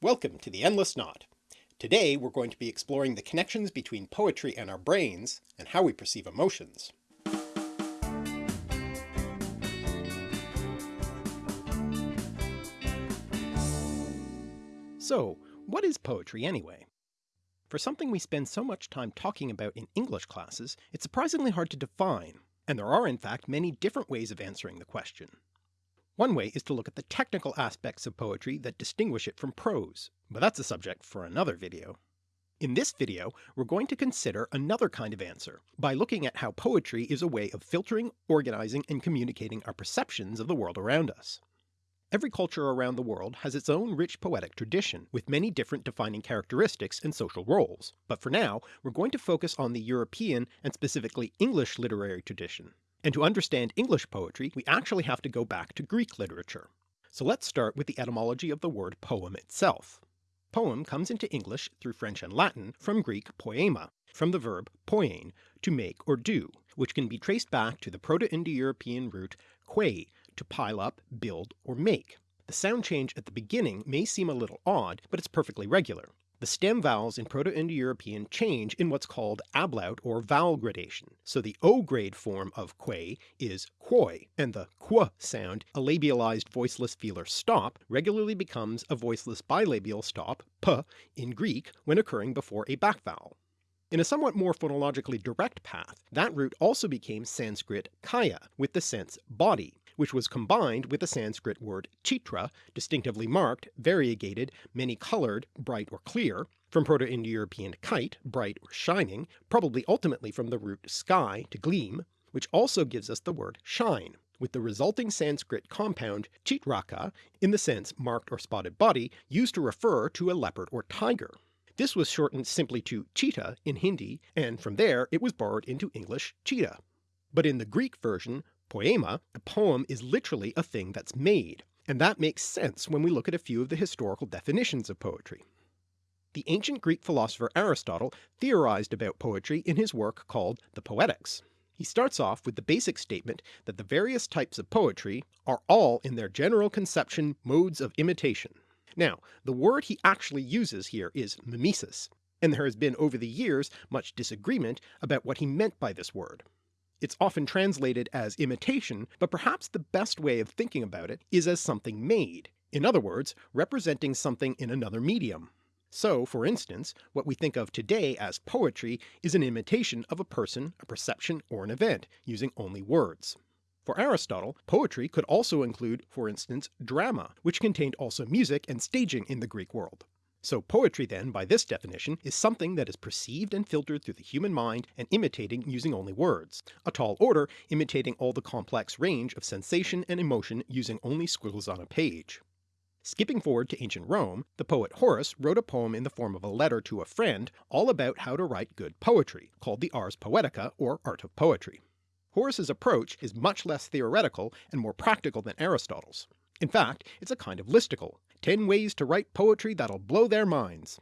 Welcome to the Endless Knot. Today we're going to be exploring the connections between poetry and our brains, and how we perceive emotions. So, what is poetry anyway? For something we spend so much time talking about in English classes, it's surprisingly hard to define, and there are in fact many different ways of answering the question. One way is to look at the technical aspects of poetry that distinguish it from prose, but that's a subject for another video. In this video we're going to consider another kind of answer, by looking at how poetry is a way of filtering, organizing, and communicating our perceptions of the world around us. Every culture around the world has its own rich poetic tradition, with many different defining characteristics and social roles, but for now we're going to focus on the European and specifically English literary tradition. And to understand English poetry we actually have to go back to Greek literature. So let's start with the etymology of the word poem itself. Poem comes into English through French and Latin from Greek poema, from the verb poiein, to make or do, which can be traced back to the Proto-Indo-European root quei, to pile up, build, or make. The sound change at the beginning may seem a little odd, but it's perfectly regular. The stem vowels in Proto-Indo-European change in what's called ablaut or vowel gradation, so the O grade form of quay is quoy, and the qu sound, a labialized voiceless velar stop, regularly becomes a voiceless bilabial stop p in Greek when occurring before a back vowel. In a somewhat more phonologically direct path, that root also became Sanskrit kaya, with the sense body, which was combined with the Sanskrit word chitra, distinctively marked, variegated, many-coloured, bright or clear, from Proto-Indo-European kite, bright or shining, probably ultimately from the root sky to gleam, which also gives us the word shine, with the resulting Sanskrit compound chitraka in the sense marked or spotted body used to refer to a leopard or tiger. This was shortened simply to cheetah in Hindi, and from there it was borrowed into English cheetah. But in the Greek version Poema, a poem is literally a thing that's made, and that makes sense when we look at a few of the historical definitions of poetry. The ancient Greek philosopher Aristotle theorized about poetry in his work called the Poetics. He starts off with the basic statement that the various types of poetry are all in their general conception modes of imitation. Now the word he actually uses here is mimesis, and there has been over the years much disagreement about what he meant by this word. It's often translated as imitation, but perhaps the best way of thinking about it is as something made, in other words representing something in another medium. So, for instance, what we think of today as poetry is an imitation of a person, a perception, or an event, using only words. For Aristotle, poetry could also include, for instance, drama, which contained also music and staging in the Greek world. So poetry then, by this definition, is something that is perceived and filtered through the human mind and imitating using only words, a tall order imitating all the complex range of sensation and emotion using only squiggles on a page. Skipping forward to ancient Rome, the poet Horace wrote a poem in the form of a letter to a friend all about how to write good poetry, called the Ars Poetica or Art of Poetry. Horace's approach is much less theoretical and more practical than Aristotle's. In fact, it's a kind of listicle, 10 ways to write poetry that'll blow their minds.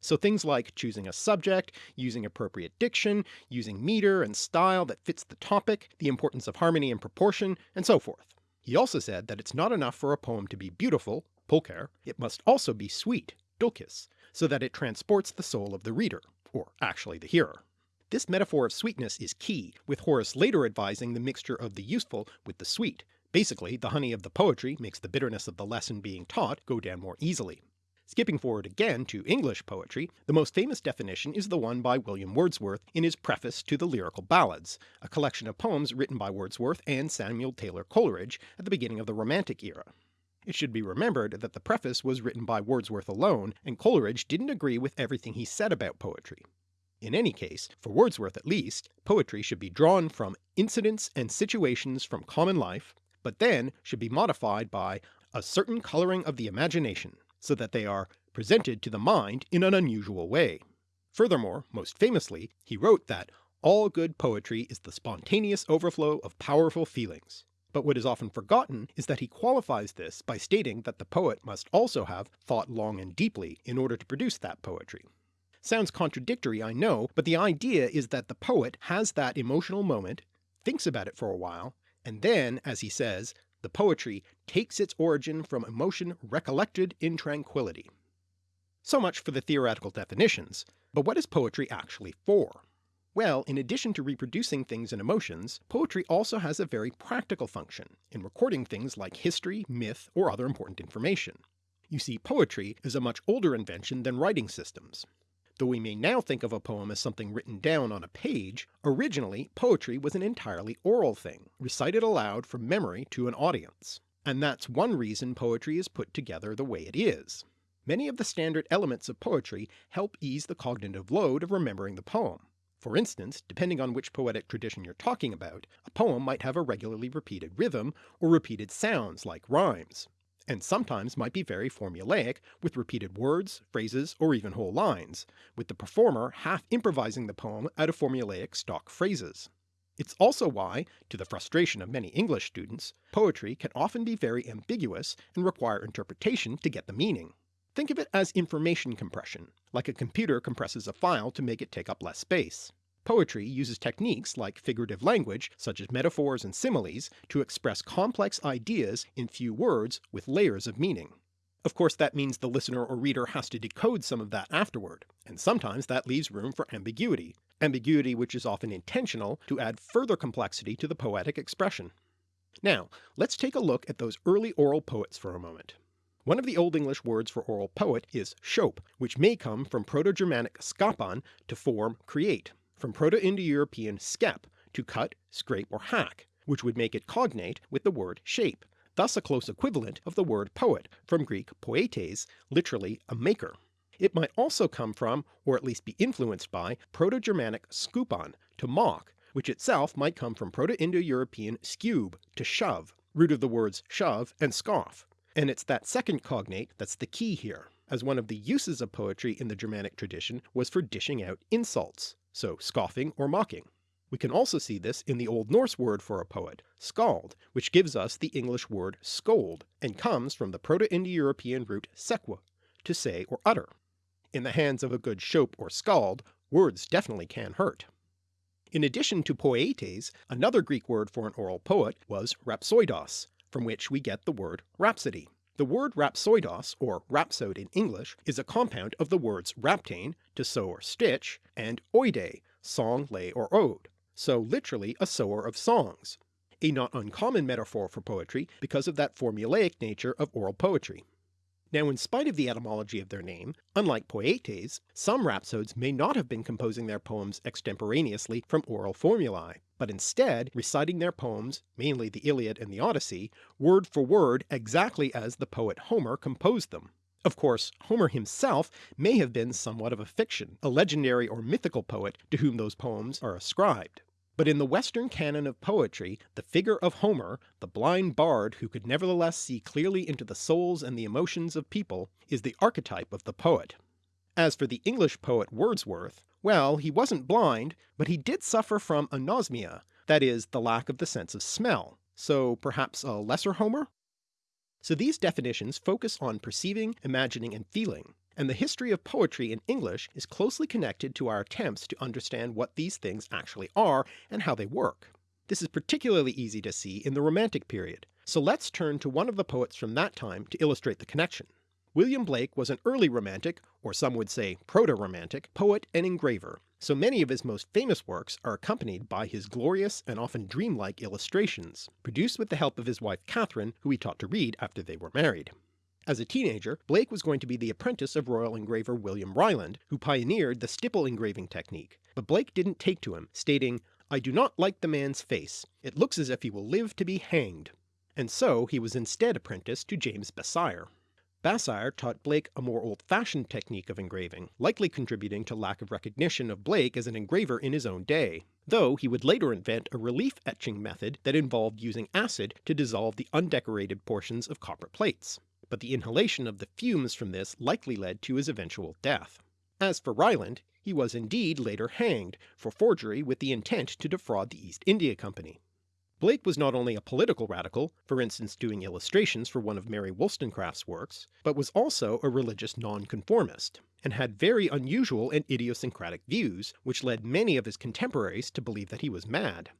So things like choosing a subject, using appropriate diction, using meter and style that fits the topic, the importance of harmony and proportion, and so forth. He also said that it's not enough for a poem to be beautiful, pulcher, it must also be sweet, dulcis, so that it transports the soul of the reader, or actually the hearer. This metaphor of sweetness is key, with Horace later advising the mixture of the useful with the sweet, Basically, the honey of the poetry makes the bitterness of the lesson being taught go down more easily. Skipping forward again to English poetry, the most famous definition is the one by William Wordsworth in his preface to the Lyrical Ballads, a collection of poems written by Wordsworth and Samuel Taylor Coleridge at the beginning of the Romantic era. It should be remembered that the preface was written by Wordsworth alone, and Coleridge didn't agree with everything he said about poetry. In any case, for Wordsworth at least, poetry should be drawn from incidents and situations from common life, but then should be modified by a certain colouring of the imagination, so that they are presented to the mind in an unusual way. Furthermore, most famously, he wrote that all good poetry is the spontaneous overflow of powerful feelings. But what is often forgotten is that he qualifies this by stating that the poet must also have thought long and deeply in order to produce that poetry. Sounds contradictory I know, but the idea is that the poet has that emotional moment, thinks about it for a while, and then, as he says, the poetry takes its origin from emotion recollected in tranquillity. So much for the theoretical definitions, but what is poetry actually for? Well, in addition to reproducing things and emotions, poetry also has a very practical function in recording things like history, myth, or other important information. You see, poetry is a much older invention than writing systems. Though we may now think of a poem as something written down on a page, originally poetry was an entirely oral thing, recited aloud from memory to an audience. And that's one reason poetry is put together the way it is. Many of the standard elements of poetry help ease the cognitive load of remembering the poem. For instance, depending on which poetic tradition you're talking about, a poem might have a regularly repeated rhythm or repeated sounds like rhymes, and sometimes might be very formulaic with repeated words, phrases, or even whole lines, with the performer half improvising the poem out of formulaic stock phrases. It's also why, to the frustration of many English students, poetry can often be very ambiguous and require interpretation to get the meaning. Think of it as information compression, like a computer compresses a file to make it take up less space. Poetry uses techniques like figurative language, such as metaphors and similes, to express complex ideas in few words with layers of meaning. Of course that means the listener or reader has to decode some of that afterward, and sometimes that leaves room for ambiguity, ambiguity which is often intentional to add further complexity to the poetic expression. Now let's take a look at those early oral poets for a moment. One of the Old English words for oral poet is scop, which may come from Proto-Germanic skapan to form, create, from Proto-Indo-European skep to cut, scrape, or hack, which would make it cognate with the word shape, thus a close equivalent of the word poet from Greek poietes, literally a maker. It might also come from, or at least be influenced by, Proto-Germanic skupon to mock, which itself might come from Proto-Indo-European skube to shove, root of the words shove and scoff. And it's that second cognate that's the key here, as one of the uses of poetry in the Germanic tradition was for dishing out insults, so scoffing or mocking. We can also see this in the Old Norse word for a poet, skald, which gives us the English word scold, and comes from the Proto-Indo-European root sequa, to say or utter. In the hands of a good scop or skald, words definitely can hurt. In addition to poietes, another Greek word for an oral poet was rhapsoidos, from which we get the word rhapsody. The word rhapsoidos, or rhapsode in English, is a compound of the words rhaptein, to sew or stitch, and oide, song, lay, or ode, so literally a sewer of songs, a not uncommon metaphor for poetry because of that formulaic nature of oral poetry. Now in spite of the etymology of their name, unlike poietes, some rhapsodes may not have been composing their poems extemporaneously from oral formulae, but instead reciting their poems, mainly the Iliad and the Odyssey, word for word exactly as the poet Homer composed them. Of course, Homer himself may have been somewhat of a fiction, a legendary or mythical poet to whom those poems are ascribed. But in the Western canon of poetry, the figure of Homer, the blind bard who could nevertheless see clearly into the souls and the emotions of people, is the archetype of the poet. As for the English poet Wordsworth, well, he wasn't blind, but he did suffer from anosmia, that is, the lack of the sense of smell, so perhaps a lesser Homer? So these definitions focus on perceiving, imagining, and feeling, and the history of poetry in English is closely connected to our attempts to understand what these things actually are and how they work. This is particularly easy to see in the Romantic period, so let's turn to one of the poets from that time to illustrate the connection. William Blake was an early Romantic, or some would say Proto-Romantic, poet and engraver, so many of his most famous works are accompanied by his glorious and often dreamlike illustrations, produced with the help of his wife Catherine, who he taught to read after they were married. As a teenager, Blake was going to be the apprentice of royal engraver William Ryland, who pioneered the stipple engraving technique, but Blake didn't take to him, stating, I do not like the man's face, it looks as if he will live to be hanged, and so he was instead apprenticed to James Basire. Basire taught Blake a more old-fashioned technique of engraving, likely contributing to lack of recognition of Blake as an engraver in his own day, though he would later invent a relief etching method that involved using acid to dissolve the undecorated portions of copper plates but the inhalation of the fumes from this likely led to his eventual death. As for Ryland, he was indeed later hanged, for forgery with the intent to defraud the East India Company. Blake was not only a political radical, for instance doing illustrations for one of Mary Wollstonecraft's works, but was also a religious nonconformist, and had very unusual and idiosyncratic views, which led many of his contemporaries to believe that he was mad.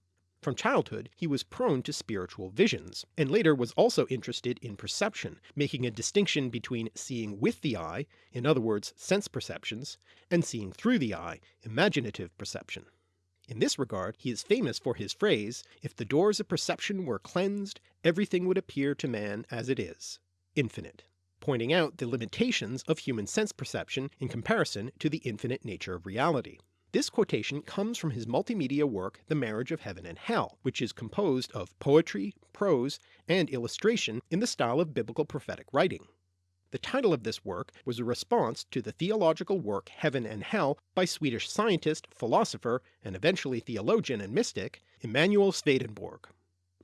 From childhood he was prone to spiritual visions, and later was also interested in perception, making a distinction between seeing with the eye, in other words sense perceptions, and seeing through the eye, imaginative perception. In this regard he is famous for his phrase, if the doors of perception were cleansed, everything would appear to man as it is, infinite, pointing out the limitations of human sense perception in comparison to the infinite nature of reality. This quotation comes from his multimedia work The Marriage of Heaven and Hell, which is composed of poetry, prose, and illustration in the style of biblical prophetic writing. The title of this work was a response to the theological work Heaven and Hell by Swedish scientist, philosopher, and eventually theologian and mystic, Emanuel Swedenborg.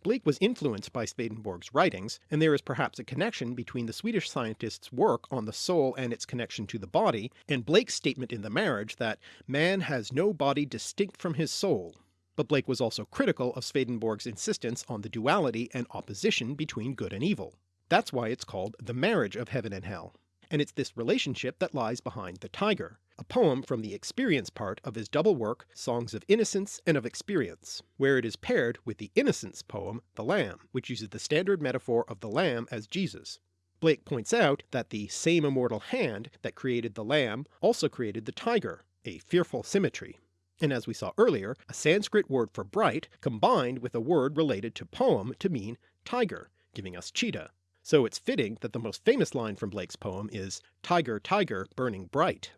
Blake was influenced by Swedenborg's writings, and there is perhaps a connection between the Swedish scientist's work on the soul and its connection to the body, and Blake's statement in The Marriage that man has no body distinct from his soul. But Blake was also critical of Swedenborg's insistence on the duality and opposition between good and evil. That's why it's called The Marriage of Heaven and Hell, and it's this relationship that lies behind The Tiger, a poem from the experience part of his double work Songs of Innocence and of Experience, where it is paired with the Innocence poem The Lamb, which uses the standard metaphor of the lamb as Jesus. Blake points out that the same immortal hand that created the lamb also created the tiger, a fearful symmetry. And as we saw earlier, a Sanskrit word for bright combined with a word related to poem to mean tiger, giving us cheetah. So it's fitting that the most famous line from Blake's poem is, Tiger, tiger, burning bright.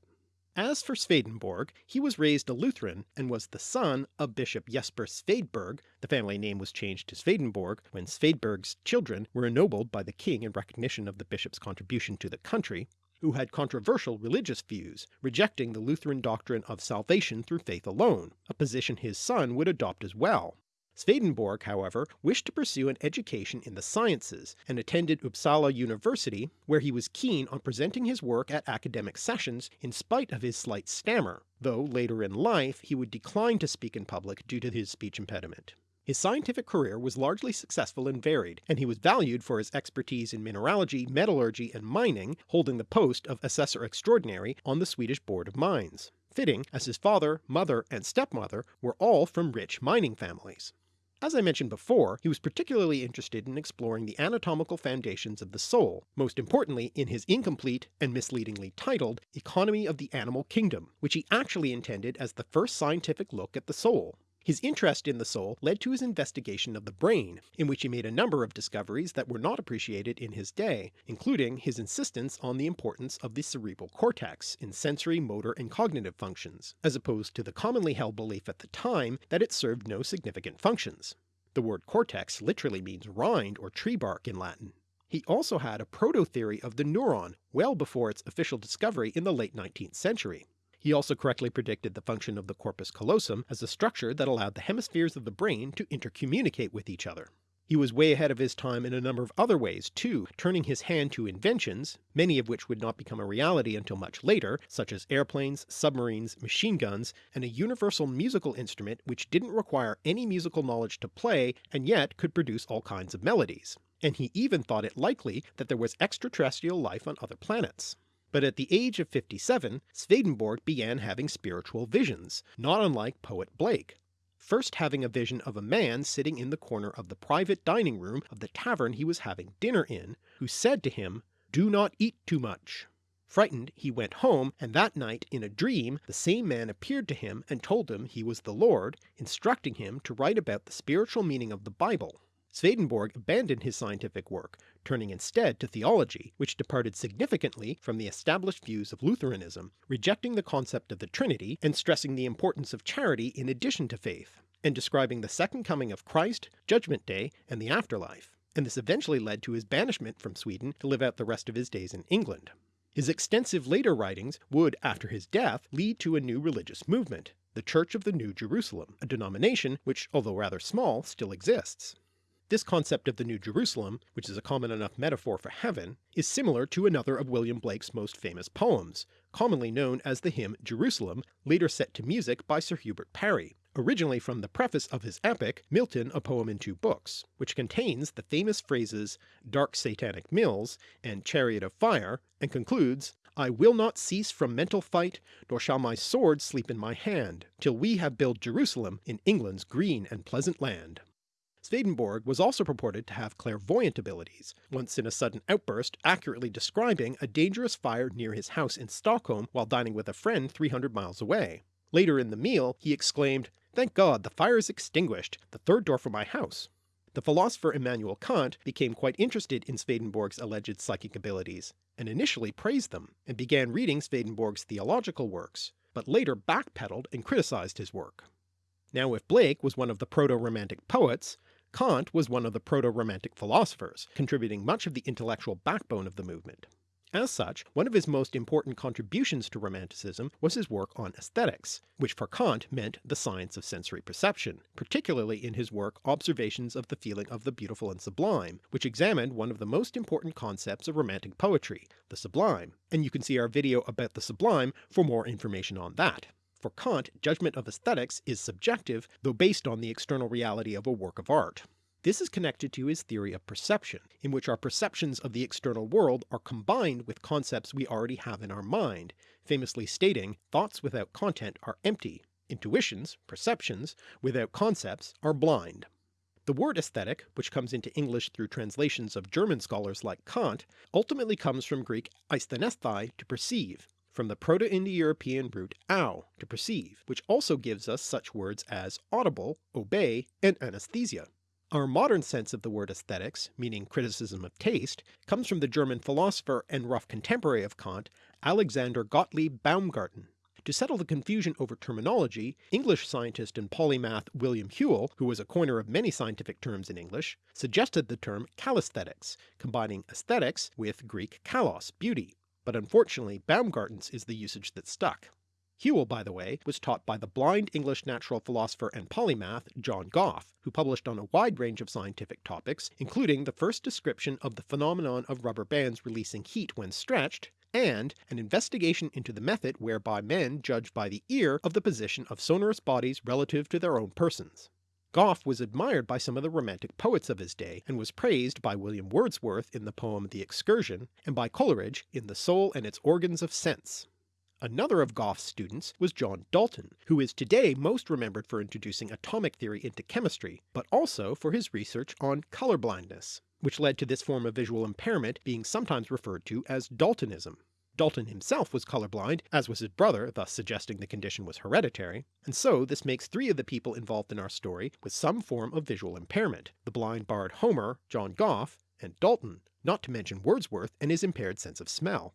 As for Swedenborg, he was raised a Lutheran and was the son of Bishop Jesper Svedberg the family name was changed to Swedenborg when Svedberg's children were ennobled by the king in recognition of the bishop's contribution to the country, who had controversial religious views, rejecting the Lutheran doctrine of salvation through faith alone, a position his son would adopt as well. Swedenborg, however, wished to pursue an education in the sciences, and attended Uppsala University, where he was keen on presenting his work at academic sessions in spite of his slight stammer, though later in life he would decline to speak in public due to his speech impediment. His scientific career was largely successful and varied, and he was valued for his expertise in mineralogy, metallurgy, and mining, holding the post of Assessor Extraordinary on the Swedish Board of Mines, fitting as his father, mother, and stepmother were all from rich mining families. As I mentioned before, he was particularly interested in exploring the anatomical foundations of the soul, most importantly in his incomplete and misleadingly titled Economy of the Animal Kingdom, which he actually intended as the first scientific look at the soul. His interest in the soul led to his investigation of the brain, in which he made a number of discoveries that were not appreciated in his day, including his insistence on the importance of the cerebral cortex in sensory, motor, and cognitive functions, as opposed to the commonly held belief at the time that it served no significant functions. The word cortex literally means rind or tree bark in Latin. He also had a proto-theory of the neuron well before its official discovery in the late 19th century. He also correctly predicted the function of the corpus callosum as a structure that allowed the hemispheres of the brain to intercommunicate with each other. He was way ahead of his time in a number of other ways too, turning his hand to inventions, many of which would not become a reality until much later, such as airplanes, submarines, machine guns, and a universal musical instrument which didn't require any musical knowledge to play and yet could produce all kinds of melodies. And he even thought it likely that there was extraterrestrial life on other planets. But at the age of 57, Swedenborg began having spiritual visions, not unlike poet Blake, first having a vision of a man sitting in the corner of the private dining room of the tavern he was having dinner in, who said to him, Do not eat too much. Frightened, he went home, and that night in a dream the same man appeared to him and told him he was the Lord, instructing him to write about the spiritual meaning of the Bible. Swedenborg abandoned his scientific work, turning instead to theology, which departed significantly from the established views of Lutheranism, rejecting the concept of the Trinity and stressing the importance of charity in addition to faith, and describing the second coming of Christ, Judgment Day, and the afterlife, and this eventually led to his banishment from Sweden to live out the rest of his days in England. His extensive later writings would, after his death, lead to a new religious movement, the Church of the New Jerusalem, a denomination which, although rather small, still exists. This concept of the New Jerusalem, which is a common enough metaphor for heaven, is similar to another of William Blake's most famous poems, commonly known as the hymn Jerusalem, later set to music by Sir Hubert Parry, originally from the preface of his epic Milton a Poem in Two Books, which contains the famous phrases Dark Satanic Mills and Chariot of Fire, and concludes I will not cease from mental fight, nor shall my sword sleep in my hand, till we have built Jerusalem in England's green and pleasant land. Swedenborg was also purported to have clairvoyant abilities, once in a sudden outburst accurately describing a dangerous fire near his house in Stockholm while dining with a friend 300 miles away. Later in the meal he exclaimed, Thank God the fire is extinguished, the third door from my house. The philosopher Immanuel Kant became quite interested in Swedenborg's alleged psychic abilities, and initially praised them, and began reading Swedenborg's theological works, but later backpedaled and criticized his work. Now if Blake was one of the proto-romantic poets, Kant was one of the proto-romantic philosophers, contributing much of the intellectual backbone of the movement. As such, one of his most important contributions to Romanticism was his work on aesthetics, which for Kant meant the science of sensory perception, particularly in his work Observations of the Feeling of the Beautiful and Sublime, which examined one of the most important concepts of Romantic poetry, the sublime, and you can see our video about the sublime for more information on that. For Kant, judgment of aesthetics is subjective, though based on the external reality of a work of art. This is connected to his theory of perception, in which our perceptions of the external world are combined with concepts we already have in our mind, famously stating, thoughts without content are empty, intuitions, perceptions, without concepts are blind. The word aesthetic, which comes into English through translations of German scholars like Kant, ultimately comes from Greek aisthanesthai to perceive, from the Proto-Indo-European root au, to perceive, which also gives us such words as audible, obey, and anesthesia. Our modern sense of the word aesthetics, meaning criticism of taste, comes from the German philosopher and rough contemporary of Kant, Alexander Gottlieb Baumgarten. To settle the confusion over terminology, English scientist and polymath William Whewell, who was a coiner of many scientific terms in English, suggested the term callesthetics, combining aesthetics with Greek kalos, beauty, but unfortunately Baumgarten's is the usage that stuck. Whewell, by the way, was taught by the blind English natural philosopher and polymath John Gough, who published on a wide range of scientific topics, including the first description of the phenomenon of rubber bands releasing heat when stretched, and an investigation into the method whereby men judge by the ear of the position of sonorous bodies relative to their own persons. Gough was admired by some of the romantic poets of his day, and was praised by William Wordsworth in the poem The Excursion, and by Coleridge in The Soul and its Organs of Sense. Another of Gough's students was John Dalton, who is today most remembered for introducing atomic theory into chemistry, but also for his research on colour blindness, which led to this form of visual impairment being sometimes referred to as Daltonism. Dalton himself was colorblind, as was his brother, thus suggesting the condition was hereditary, and so this makes three of the people involved in our story with some form of visual impairment, the blind bard Homer, John Gough, and Dalton, not to mention Wordsworth and his impaired sense of smell.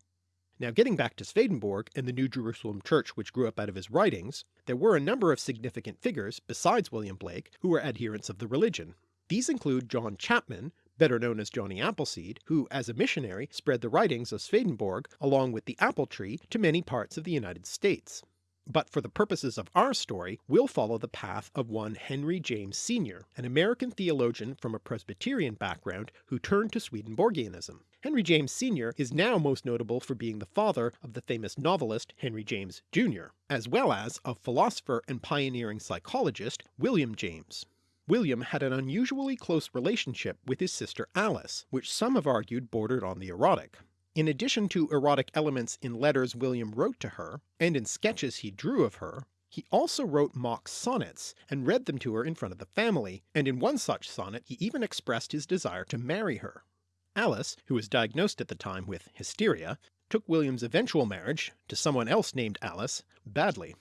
Now getting back to Swedenborg and the New Jerusalem Church which grew up out of his writings, there were a number of significant figures besides William Blake who were adherents of the religion. These include John Chapman, better known as Johnny Appleseed, who as a missionary spread the writings of Swedenborg along with the apple tree to many parts of the United States but for the purposes of our story we'll follow the path of one Henry James Sr., an American theologian from a Presbyterian background who turned to Swedenborgianism. Henry James Sr. is now most notable for being the father of the famous novelist Henry James Jr., as well as of philosopher and pioneering psychologist William James. William had an unusually close relationship with his sister Alice, which some have argued bordered on the erotic. In addition to erotic elements in letters William wrote to her, and in sketches he drew of her, he also wrote mock sonnets and read them to her in front of the family, and in one such sonnet he even expressed his desire to marry her. Alice, who was diagnosed at the time with hysteria, took William's eventual marriage, to someone else named Alice, badly.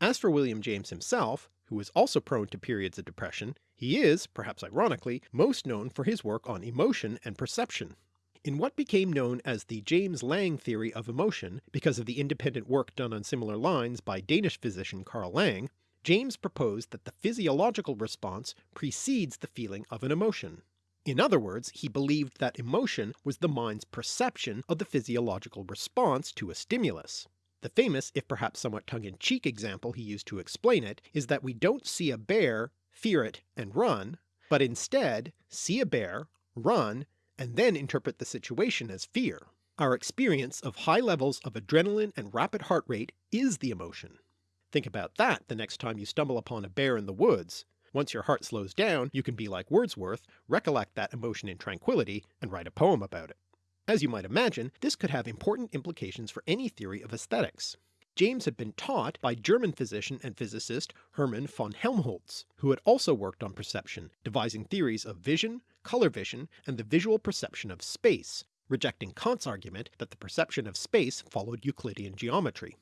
As for William James himself, who was also prone to periods of depression, he is, perhaps ironically, most known for his work on emotion and perception. In what became known as the James Lange theory of emotion, because of the independent work done on similar lines by Danish physician Carl Lange, James proposed that the physiological response precedes the feeling of an emotion. In other words, he believed that emotion was the mind's perception of the physiological response to a stimulus. The famous, if perhaps somewhat tongue-in-cheek example he used to explain it is that we don't see a bear, fear it, and run, but instead see a bear, run, and then interpret the situation as fear. Our experience of high levels of adrenaline and rapid heart rate is the emotion. Think about that the next time you stumble upon a bear in the woods. Once your heart slows down, you can be like Wordsworth, recollect that emotion in tranquility, and write a poem about it. As you might imagine, this could have important implications for any theory of aesthetics. James had been taught by German physician and physicist Hermann von Helmholtz, who had also worked on perception, devising theories of vision, colour vision, and the visual perception of space, rejecting Kant's argument that the perception of space followed Euclidean geometry.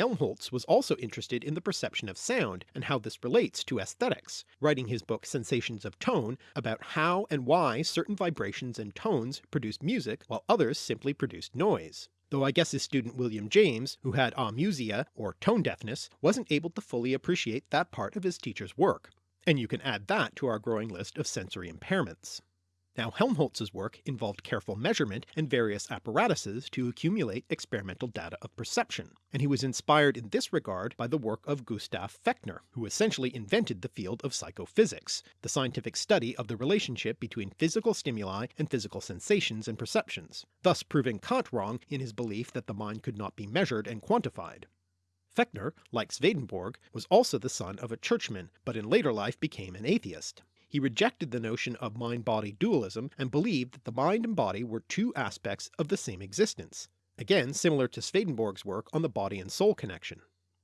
Helmholtz was also interested in the perception of sound and how this relates to aesthetics, writing his book Sensations of Tone about how and why certain vibrations and tones produced music while others simply produced noise. Though I guess his student William James, who had amusia or tone deafness, wasn't able to fully appreciate that part of his teacher's work, and you can add that to our growing list of sensory impairments. Now Helmholtz's work involved careful measurement and various apparatuses to accumulate experimental data of perception, and he was inspired in this regard by the work of Gustav Fechner, who essentially invented the field of psychophysics, the scientific study of the relationship between physical stimuli and physical sensations and perceptions, thus proving Kant wrong in his belief that the mind could not be measured and quantified. Fechner, like Swedenborg, was also the son of a churchman, but in later life became an atheist. He rejected the notion of mind-body dualism and believed that the mind and body were two aspects of the same existence, again similar to Swedenborg's work on the body and soul connection.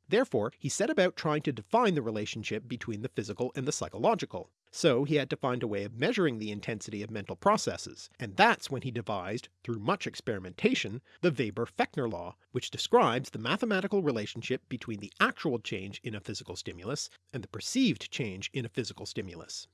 Therefore he set about trying to define the relationship between the physical and the psychological, so he had to find a way of measuring the intensity of mental processes, and that's when he devised, through much experimentation, the Weber-Fechner law, which describes the mathematical relationship between the actual change in a physical stimulus and the perceived change in a physical stimulus.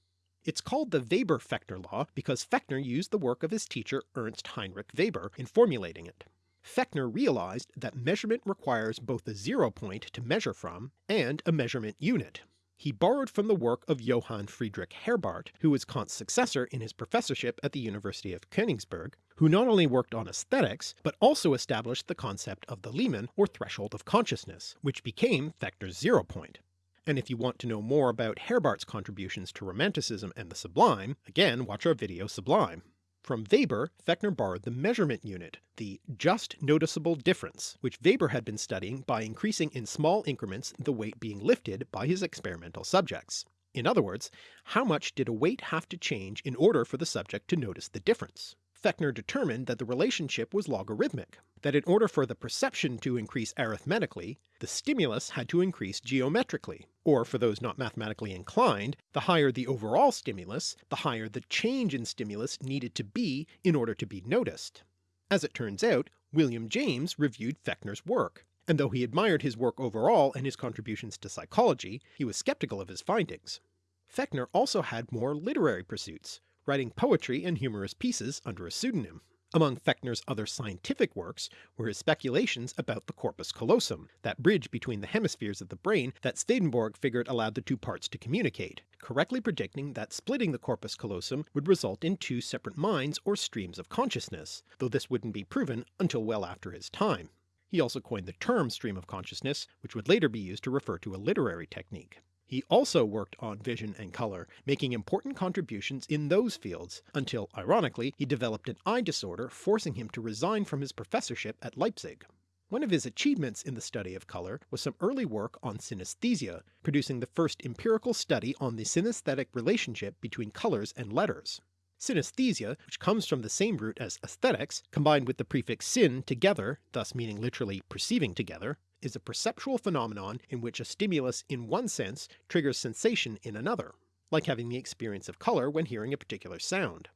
It's called the Weber-Fechner law because Fechner used the work of his teacher Ernst Heinrich Weber in formulating it. Fechner realized that measurement requires both a zero point to measure from and a measurement unit. He borrowed from the work of Johann Friedrich Herbart, who was Kant's successor in his professorship at the University of Königsberg, who not only worked on aesthetics, but also established the concept of the limen or threshold of consciousness, which became Fechner's zero point. And if you want to know more about Herbart's contributions to Romanticism and the Sublime, again watch our video Sublime. From Weber, Fechner borrowed the measurement unit, the just noticeable difference, which Weber had been studying by increasing in small increments the weight being lifted by his experimental subjects. In other words, how much did a weight have to change in order for the subject to notice the difference? Fechner determined that the relationship was logarithmic, that in order for the perception to increase arithmetically, the stimulus had to increase geometrically, or for those not mathematically inclined, the higher the overall stimulus, the higher the change in stimulus needed to be in order to be noticed. As it turns out, William James reviewed Fechner's work, and though he admired his work overall and his contributions to psychology, he was skeptical of his findings. Fechner also had more literary pursuits, writing poetry and humorous pieces under a pseudonym. Among Fechner's other scientific works were his speculations about the corpus callosum, that bridge between the hemispheres of the brain that Swedenborg figured allowed the two parts to communicate, correctly predicting that splitting the corpus callosum would result in two separate minds or streams of consciousness, though this wouldn't be proven until well after his time. He also coined the term stream of consciousness, which would later be used to refer to a literary technique. He also worked on vision and colour, making important contributions in those fields, until ironically he developed an eye disorder forcing him to resign from his professorship at Leipzig. One of his achievements in the study of colour was some early work on synesthesia, producing the first empirical study on the synesthetic relationship between colours and letters. Synesthesia, which comes from the same root as aesthetics, combined with the prefix syn together, thus meaning literally perceiving together, is a perceptual phenomenon in which a stimulus in one sense triggers sensation in another, like having the experience of colour when hearing a particular sound.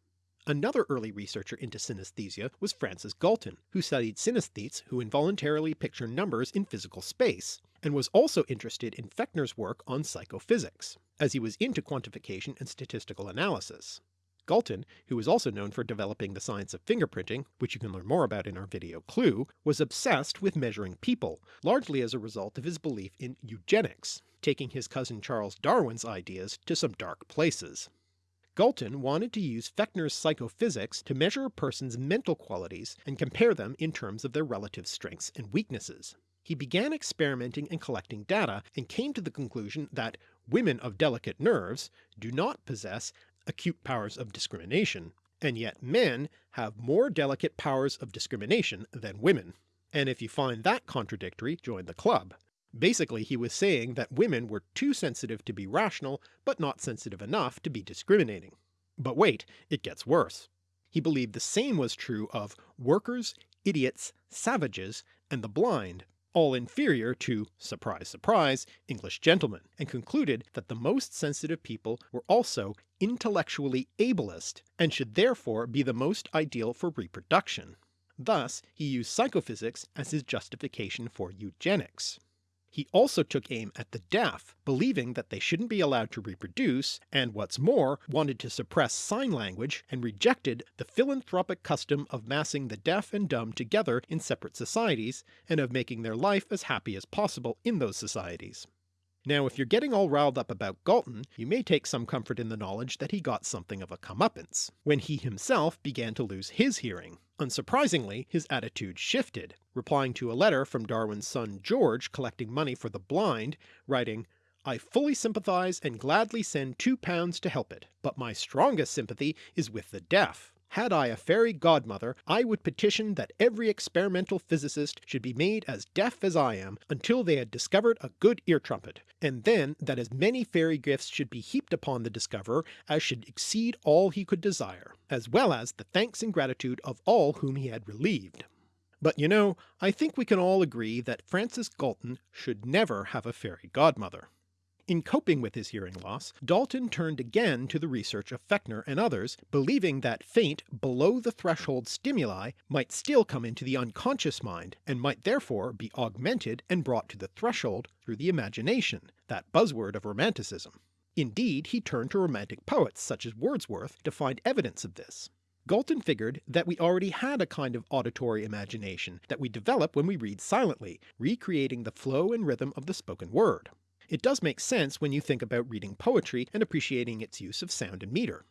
Another early researcher into synesthesia was Francis Galton, who studied synesthetes who involuntarily picture numbers in physical space, and was also interested in Fechner's work on psychophysics, as he was into quantification and statistical analysis. Galton, who is also known for developing the science of fingerprinting, which you can learn more about in our video Clue, was obsessed with measuring people, largely as a result of his belief in eugenics, taking his cousin Charles Darwin's ideas to some dark places. Galton wanted to use Fechner's psychophysics to measure a person's mental qualities and compare them in terms of their relative strengths and weaknesses. He began experimenting and collecting data and came to the conclusion that women of delicate nerves do not possess acute powers of discrimination, and yet men have more delicate powers of discrimination than women. And if you find that contradictory, join the club. Basically he was saying that women were too sensitive to be rational, but not sensitive enough to be discriminating. But wait, it gets worse. He believed the same was true of workers, idiots, savages, and the blind, all inferior to, surprise surprise, English gentlemen, and concluded that the most sensitive people were also intellectually ablest, and should therefore be the most ideal for reproduction. Thus he used psychophysics as his justification for eugenics. He also took aim at the deaf, believing that they shouldn't be allowed to reproduce, and what's more, wanted to suppress sign language and rejected the philanthropic custom of massing the deaf and dumb together in separate societies, and of making their life as happy as possible in those societies. Now if you're getting all riled up about Galton, you may take some comfort in the knowledge that he got something of a comeuppance, when he himself began to lose his hearing. Unsurprisingly, his attitude shifted, replying to a letter from Darwin's son George collecting money for the blind, writing, I fully sympathise and gladly send two pounds to help it, but my strongest sympathy is with the deaf. Had I a fairy godmother, I would petition that every experimental physicist should be made as deaf as I am until they had discovered a good ear trumpet, and then that as many fairy gifts should be heaped upon the discoverer as should exceed all he could desire, as well as the thanks and gratitude of all whom he had relieved. But you know, I think we can all agree that Francis Galton should never have a fairy godmother. In coping with his hearing loss, Dalton turned again to the research of Fechner and others, believing that faint, below the threshold stimuli might still come into the unconscious mind, and might therefore be augmented and brought to the threshold through the imagination, that buzzword of Romanticism. Indeed he turned to romantic poets such as Wordsworth to find evidence of this. Galton figured that we already had a kind of auditory imagination that we develop when we read silently, recreating the flow and rhythm of the spoken word. It does make sense when you think about reading poetry and appreciating its use of sound and metre.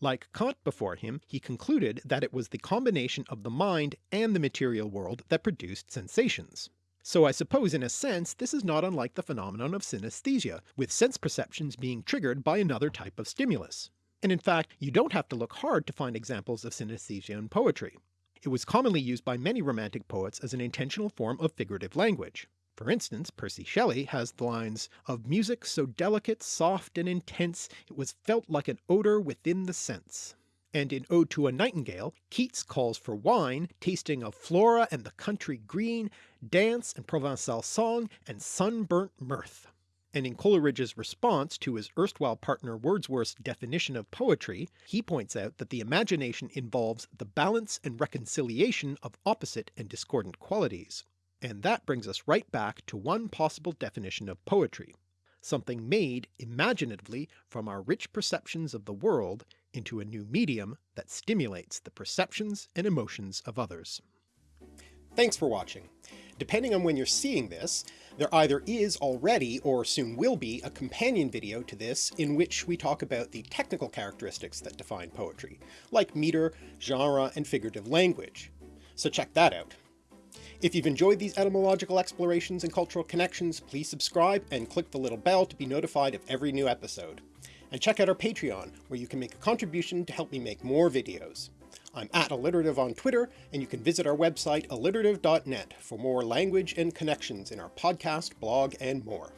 Like Kant before him, he concluded that it was the combination of the mind and the material world that produced sensations. So I suppose in a sense this is not unlike the phenomenon of synesthesia, with sense perceptions being triggered by another type of stimulus. And in fact you don't have to look hard to find examples of synesthesia in poetry. It was commonly used by many Romantic poets as an intentional form of figurative language. For instance, Percy Shelley has the lines, of music so delicate, soft, and intense, it was felt like an odour within the sense. And in Ode to a Nightingale, Keats calls for wine, tasting of Flora and the country green, dance and Provençal song, and sunburnt mirth. And in Coleridge's response to his erstwhile partner Wordsworth's definition of poetry, he points out that the imagination involves the balance and reconciliation of opposite and discordant qualities. And that brings us right back to one possible definition of poetry, something made imaginatively from our rich perceptions of the world into a new medium that stimulates the perceptions and emotions of others. Thanks for watching. Depending on when you're seeing this, there either is already or soon will be a companion video to this in which we talk about the technical characteristics that define poetry, like meter, genre, and figurative language. So check that out. If you've enjoyed these etymological explorations and cultural connections, please subscribe and click the little bell to be notified of every new episode. And check out our Patreon, where you can make a contribution to help me make more videos. I'm at Alliterative on Twitter, and you can visit our website alliterative.net for more language and connections in our podcast, blog, and more.